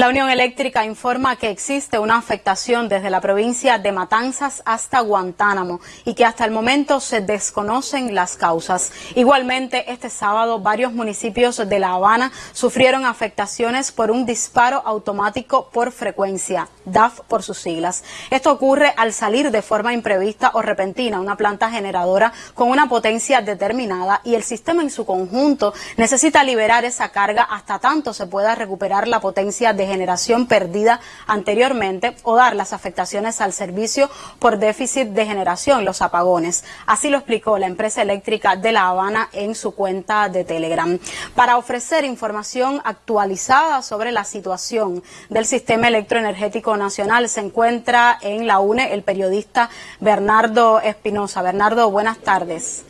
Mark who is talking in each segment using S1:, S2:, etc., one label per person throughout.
S1: La Unión Eléctrica informa que existe una afectación desde la provincia de Matanzas hasta Guantánamo y que hasta el momento se desconocen las causas. Igualmente, este sábado varios municipios de La Habana sufrieron afectaciones por un disparo automático por frecuencia, DAF por sus siglas. Esto ocurre al salir de forma imprevista o repentina una planta generadora con una potencia determinada y el sistema en su conjunto necesita liberar esa carga hasta tanto se pueda recuperar la potencia de generación perdida anteriormente o dar las afectaciones al servicio por déficit de generación, los apagones. Así lo explicó la empresa eléctrica de La Habana en su cuenta de Telegram. Para ofrecer información actualizada sobre la situación del sistema electroenergético nacional se encuentra en la UNE el periodista Bernardo Espinosa. Bernardo, buenas tardes.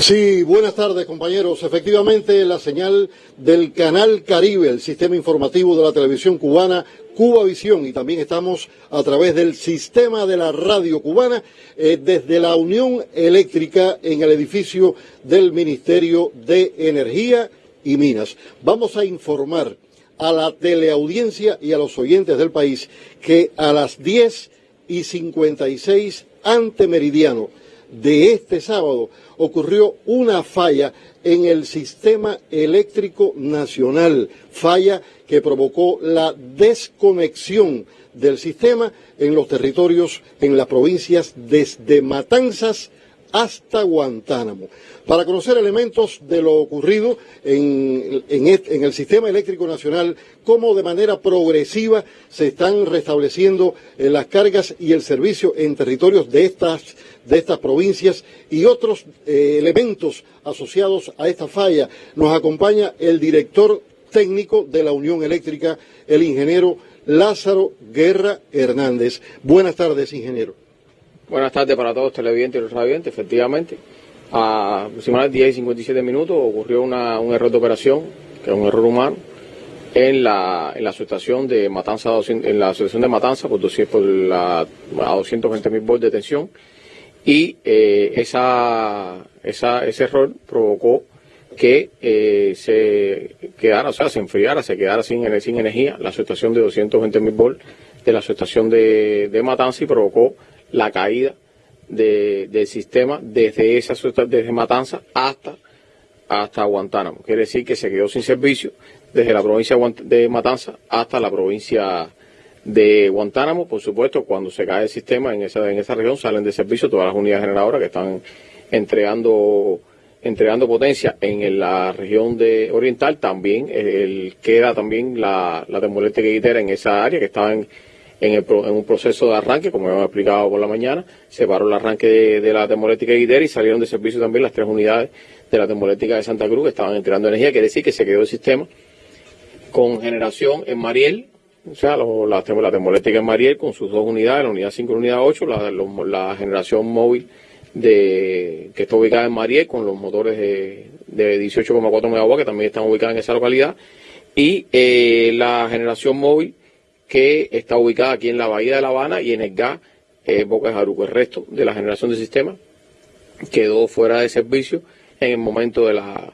S2: Sí, buenas tardes compañeros. Efectivamente, la señal del Canal Caribe, el sistema informativo de la televisión cubana, Cuba Visión, y también estamos a través del sistema de la radio cubana eh, desde la Unión Eléctrica en el edificio del Ministerio de Energía y Minas. Vamos a informar a la teleaudiencia y a los oyentes del país que a las 10 y 56 ante meridiano de este sábado ocurrió una falla en el sistema eléctrico nacional, falla que provocó la desconexión del sistema en los territorios, en las provincias desde Matanzas hasta Guantánamo. Para conocer elementos de lo ocurrido en, el sistema eléctrico nacional, cómo de manera progresiva se están restableciendo eh, las cargas y el servicio en territorios de estas, de estas provincias y otros eh, elementos asociados a esta falla, nos acompaña el director técnico de la Unión Eléctrica, el ingeniero Lázaro Guerra Hernández. Buenas tardes, ingeniero.
S3: Buenas tardes para todos televidentes y los radiovidentes. Efectivamente, a aproximadamente 10 y 57 minutos ocurrió un error de operación, que es un error humano, en la, en la asociación de Matanza, en la asociación de Matanza por, por la, a 220 mil volts de tensión y eh, esa, esa, ese error provocó que eh, se quedara, o sea, se enfriara, se quedara sin, sin energía la asociación de 220 mil volts de la asociación de, de Matanza y provocó la caída del sistema desde esa desde Matanza hasta hasta Guantánamo. Quiere decir que se quedó sin servicio desde la provincia de Matanza hasta la provincia de Guantánamo. Por supuesto, cuando se cae el sistema en esa, en esa región salen de servicio todas las unidades generadoras que están entregando entregando potencia en la región de oriental. También queda también la, la termoeléctrica en esa área que estaba en en, un proceso de arranque, como hemos explicado por la mañana, se paró el arranque de, la termoeléctrica de Guidera y salieron de servicio también las tres unidades de la termoeléctrica de Santa Cruz que estaban entregando energía, quiere decir que se quedó el sistema con generación en Mariel, o sea, la, termoeléctrica en Mariel con sus dos unidades, la unidad 5 y la unidad 8, la, generación móvil de, que está ubicada en Mariel con los motores de, de 18,4 MW que también están ubicados en esa localidad y eh, la generación móvil que está ubicada aquí en la Bahía de La Habana y en el GA eh, Boca de Jaruco. El resto de la generación de sistema quedó fuera de servicio en el momento de la,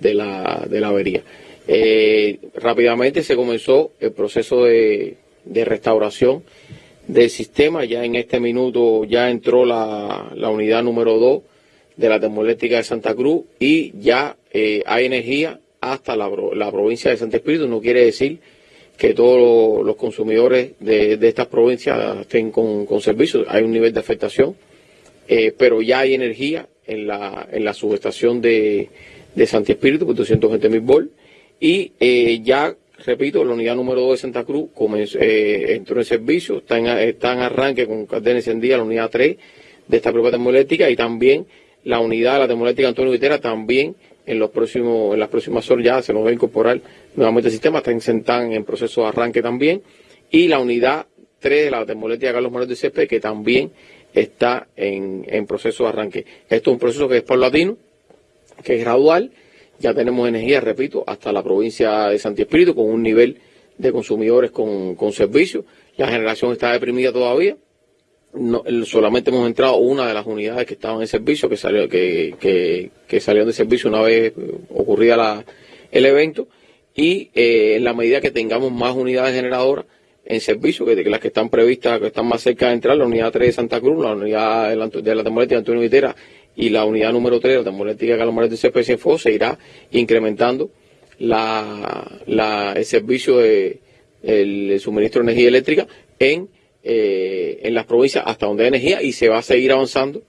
S3: de la, de la avería. Eh, rápidamente se comenzó el proceso de, de, restauración del sistema. Ya en este minuto ya entró la, la unidad número 2 de la termoeléctrica de Santa Cruz y ya eh, hay energía hasta la, la provincia de Santa Espíritu. No quiere decir que todos los consumidores de, estas provincias estén con, con servicios. Hay un nivel de afectación, eh, pero ya hay energía en la, en la subestación de, de Santi Espíritu, por 220 mil y eh, ya, repito, la unidad número 2 de Santa Cruz comenzó, eh, entró en servicio, está en, está en arranque con cadena encendida la unidad 3 de esta propia termoeléctrica y también la unidad de la termoeléctrica Antonio Vitera también en los próximos, en las próximas horas ya se nos va a incorporar nuevamente el sistema, están en proceso de arranque también, y la unidad 3 de la termoeléctrica Carlos Moreno de CP, que también está en, en proceso de arranque. Esto es un proceso que es paulatino, que es gradual, ya tenemos energía, repito, hasta la provincia de Santi Espíritu, con un nivel de consumidores con, con. La generación está deprimida todavía, no, solamente hemos entrado una de las unidades que estaban en servicio, que salió, que, que, salieron de servicio una vez ocurrida la, el evento. Y eh, en la medida que tengamos más unidades generadoras en servicio, que, las que están previstas, que están más cerca de entrar, la unidad 3 de Santa Cruz, la unidad de la, de la termoeléctrica Antonio Vitera y la unidad número 3 de la termoeléctrica Calamares de CPC se irá incrementando la, el servicio de el, suministro de energía eléctrica en, eh, en las provincias hasta donde hay energía y se va a seguir avanzando,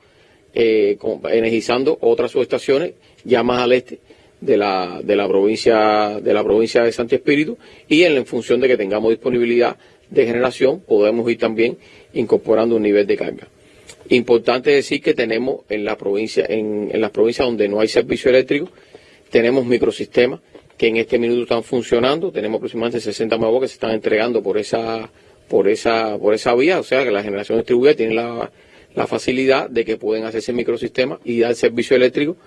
S3: eh, energizando otras subestaciones ya más al este de la, de la provincia de la provincia de Santi Espíritu y en, función de que tengamos disponibilidad de generación podemos ir también incorporando un nivel de carga. Importante decir que tenemos en la provincia, en, en las provincias donde no hay servicio eléctrico, tenemos microsistemas que en este minuto están funcionando. Tenemos aproximadamente 60 megawatts que se están entregando por esa, por esa, por esa vía. O sea que la generación distribuida tiene la, la facilidad de que pueden hacerse microsistemas y dar servicio eléctrico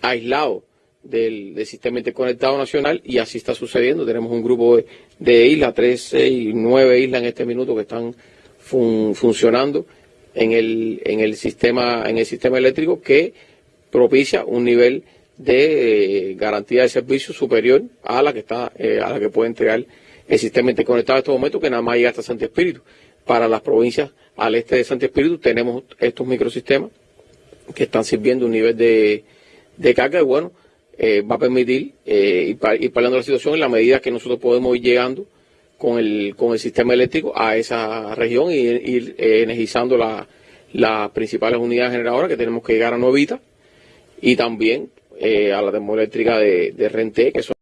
S3: aislado del, del, sistema interconectado nacional y así está sucediendo. Tenemos un grupo de, islas, 13 y 9 islas en este minuto que están funcionando en el, en el sistema, en el sistema eléctrico que propicia un nivel de eh, garantía de servicio superior a la que está eh, a la que puede entregar el sistema interconectado en estos momentos que nada más llega hasta Santo Espíritu. Para las provincias al este de Santo Espíritu tenemos estos microsistemas que están sirviendo un nivel de, de carga y bueno, eh, va a permitir ir, parando la situación en la medida que nosotros podemos ir llegando con el, con el sistema eléctrico a esa región y ir energizando las principales unidades generadoras que tenemos que llegar a Novita y también eh, a la termoeléctrica de, de Renté, que son